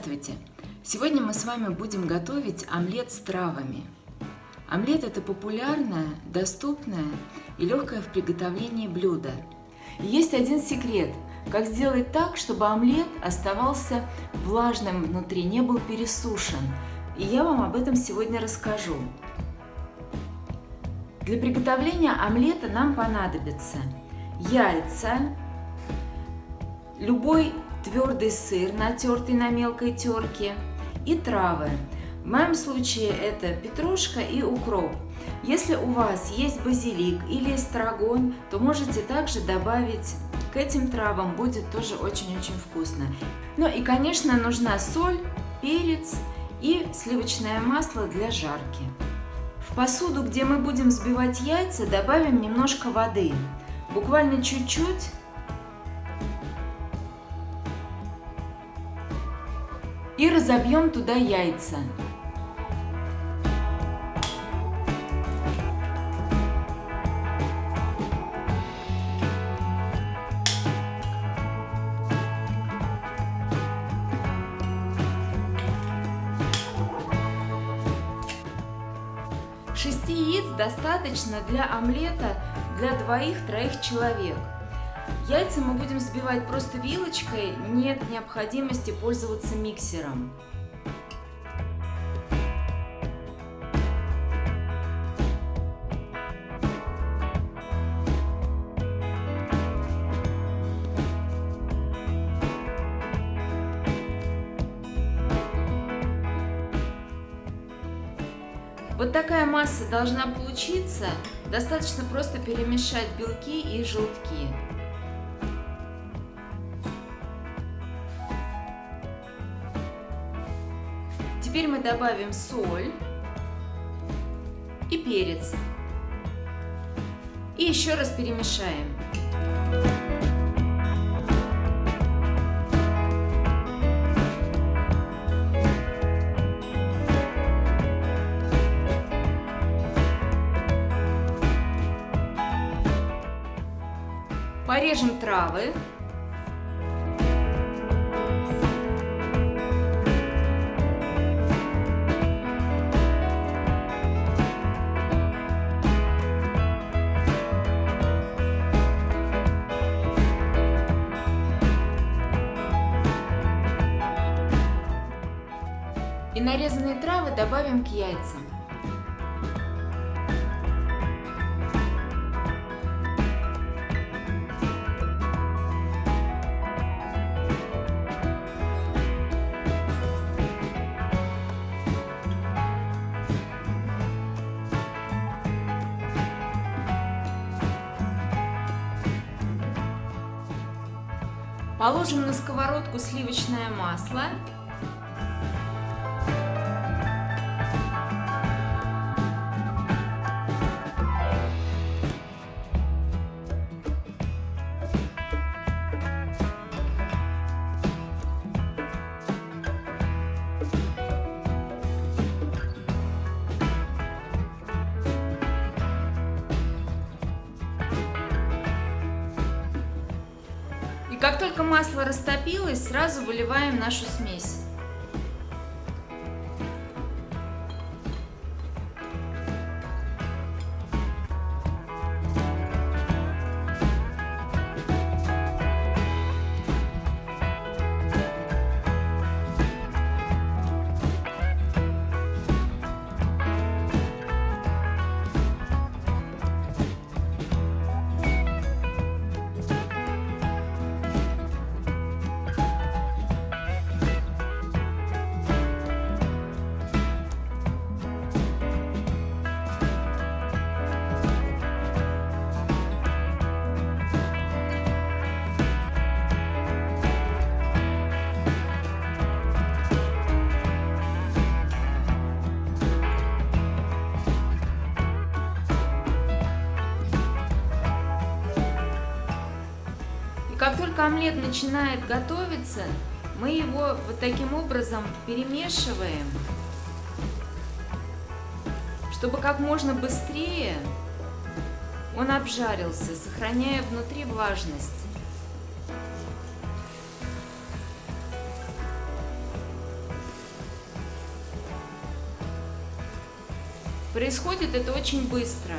Здравствуйте! Сегодня мы с вами будем готовить омлет с травами. Омлет – это популярное, доступное и легкое в приготовлении блюдо. есть один секрет – как сделать так, чтобы омлет оставался влажным внутри, не был пересушен. И я вам об этом сегодня расскажу. Для приготовления омлета нам понадобится яйца, любой твердый сыр, натертый на мелкой терке, и травы. В моем случае это петрушка и укроп. Если у вас есть базилик или эстрагон, то можете также добавить к этим травам, будет тоже очень-очень вкусно. Ну и, конечно, нужна соль, перец и сливочное масло для жарки. В посуду, где мы будем взбивать яйца, добавим немножко воды. Буквально чуть-чуть, и разобьем туда яйца. Шести яиц достаточно для омлета для двоих-троих человек. Яйца мы будем взбивать просто вилочкой, нет необходимости пользоваться миксером. Вот такая масса должна получиться. Достаточно просто перемешать белки и желтки. Теперь мы добавим соль и перец. И еще раз перемешаем. Порежем травы. И нарезанные травы добавим к яйцам. Положим на сковородку сливочное масло как только масло растопилось, сразу выливаем нашу смесь. как только омлет начинает готовиться, мы его вот таким образом перемешиваем, чтобы как можно быстрее он обжарился, сохраняя внутри влажность. Происходит это очень быстро.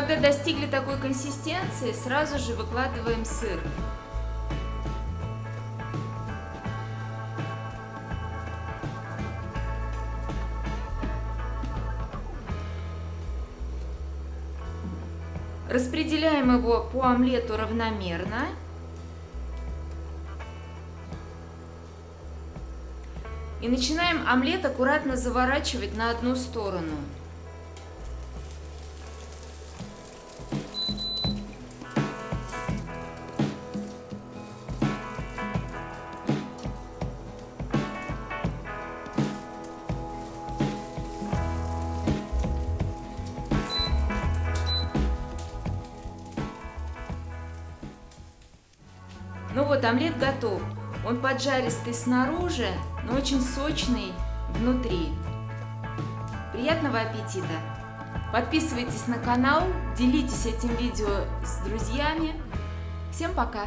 Когда достигли такой консистенции, сразу же выкладываем сыр. Распределяем его по омлету равномерно. И начинаем омлет аккуратно заворачивать на одну сторону. Вот, омлет готов. Он поджаристый снаружи, но очень сочный внутри. Приятного аппетита! Подписывайтесь на канал, делитесь этим видео с друзьями. Всем пока!